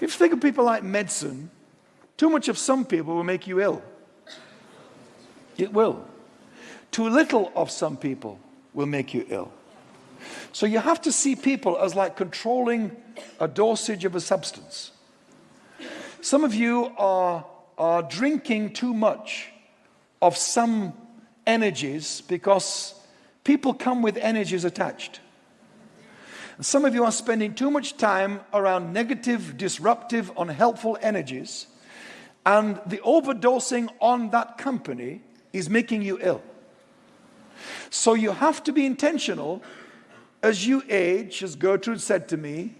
If you think of people like medicine, too much of some people will make you ill. It will. Too little of some people will make you ill. So you have to see people as like controlling a dosage of a substance. Some of you are, are drinking too much of some energies because people come with energies attached. Some of you are spending too much time around negative, disruptive, unhelpful energies, and the overdosing on that company is making you ill. So you have to be intentional as you age, as Gertrude said to me,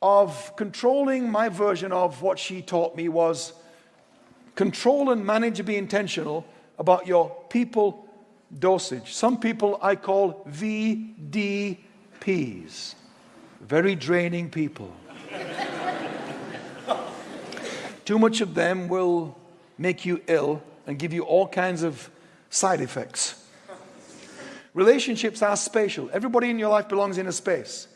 of controlling my version of what she taught me was control and manage be intentional about your people dosage. Some people I call VDPs, very draining people. Too much of them will make you ill and give you all kinds of side effects. Relationships are spatial. Everybody in your life belongs in a space.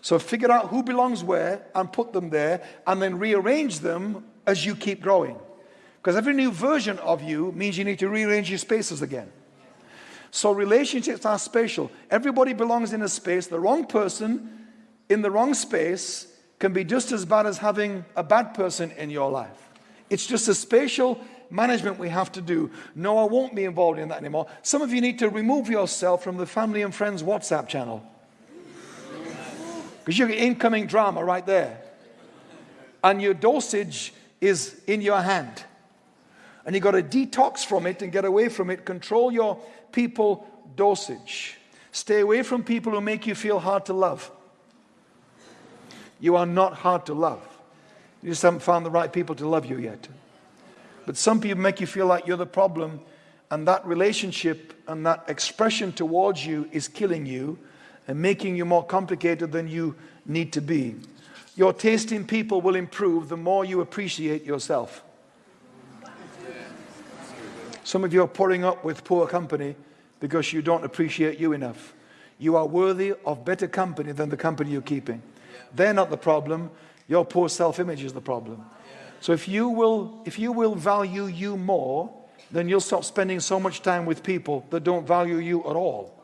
So figure out who belongs where and put them there and then rearrange them as you keep growing. Because every new version of you means you need to rearrange your spaces again. So relationships are spatial. Everybody belongs in a space. The wrong person in the wrong space can be just as bad as having a bad person in your life. It's just a spatial management we have to do. No, I won't be involved in that anymore. Some of you need to remove yourself from the family and friends WhatsApp channel. Because you get incoming drama right there. And your dosage is in your hand. And you've got to detox from it and get away from it. Control your people dosage. Stay away from people who make you feel hard to love. You are not hard to love. You just haven't found the right people to love you yet. But some people make you feel like you're the problem, and that relationship and that expression towards you is killing you and making you more complicated than you need to be. Your taste in people will improve the more you appreciate yourself. Some of you are putting up with poor company because you don't appreciate you enough. You are worthy of better company than the company you're keeping. They're not the problem. Your poor self-image is the problem. So if you will, if you will value you more, then you'll stop spending so much time with people that don't value you at all.